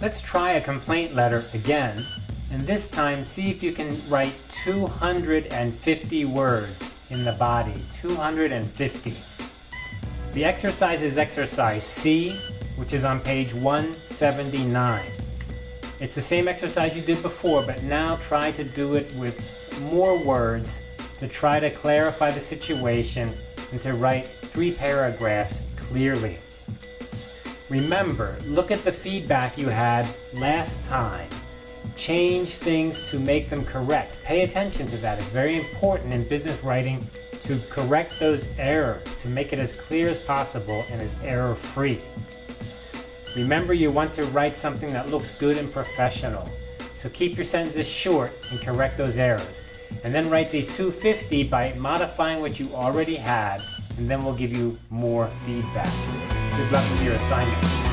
Let's try a complaint letter again, and this time see if you can write 250 words in the body. 250. The exercise is exercise C, which is on page 179. It's the same exercise you did before, but now try to do it with more words to try to clarify the situation and to write three paragraphs clearly. Remember, look at the feedback you had last time. Change things to make them correct. Pay attention to that. It's very important in business writing to correct those errors, to make it as clear as possible and as error-free. Remember you want to write something that looks good and professional. So keep your sentences short and correct those errors. And then write these 250 by modifying what you already had, and then we'll give you more feedback. Good luck with your assignment.